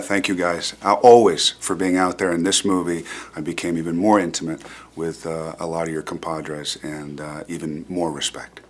Thank you guys, uh, always, for being out there. In this movie, I became even more intimate with uh, a lot of your compadres and uh, even more respect.